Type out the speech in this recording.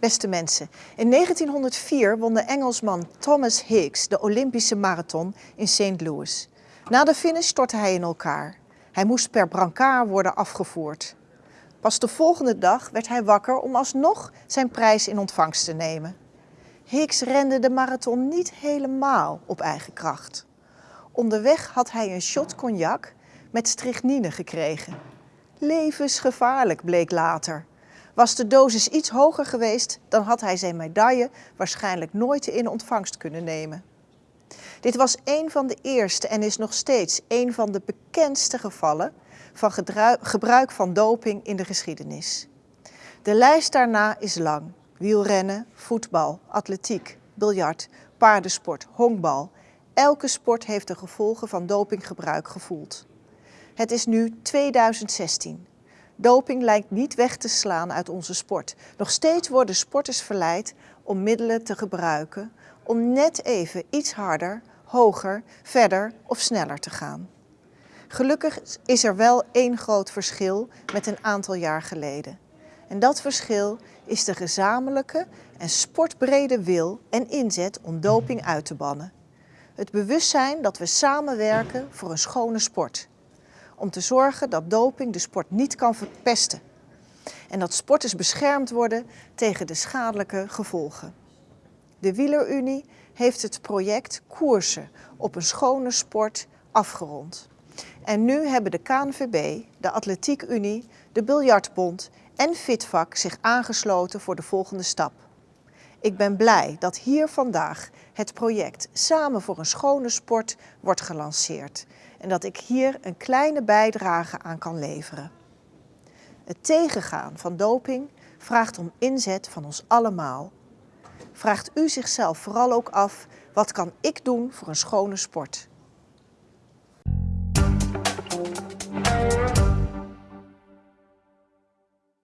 Beste mensen, in 1904 won de Engelsman Thomas Higgs de Olympische marathon in St. Louis. Na de finish stortte hij in elkaar. Hij moest per brancard worden afgevoerd. Pas de volgende dag werd hij wakker om alsnog zijn prijs in ontvangst te nemen. Higgs rende de marathon niet helemaal op eigen kracht. Onderweg had hij een shot cognac met strychnine gekregen. Levensgevaarlijk bleek later. Was de dosis iets hoger geweest, dan had hij zijn medaille waarschijnlijk nooit in ontvangst kunnen nemen. Dit was een van de eerste en is nog steeds een van de bekendste gevallen van gebruik van doping in de geschiedenis. De lijst daarna is lang. Wielrennen, voetbal, atletiek, biljart, paardensport, honkbal. Elke sport heeft de gevolgen van dopinggebruik gevoeld. Het is nu 2016. Doping lijkt niet weg te slaan uit onze sport. Nog steeds worden sporters verleid om middelen te gebruiken om net even iets harder, hoger, verder of sneller te gaan. Gelukkig is er wel één groot verschil met een aantal jaar geleden. En dat verschil is de gezamenlijke en sportbrede wil en inzet om doping uit te bannen. Het bewustzijn dat we samenwerken voor een schone sport om te zorgen dat doping de sport niet kan verpesten. En dat sporters beschermd worden tegen de schadelijke gevolgen. De Wielerunie heeft het project Koersen op een schone sport afgerond. En nu hebben de KNVB, de Atletiek Unie, de Biljartbond en Fitvak zich aangesloten voor de volgende stap. Ik ben blij dat hier vandaag het project Samen voor een schone sport wordt gelanceerd en dat ik hier een kleine bijdrage aan kan leveren. Het tegengaan van doping vraagt om inzet van ons allemaal. Vraagt u zichzelf vooral ook af, wat kan ik doen voor een schone sport?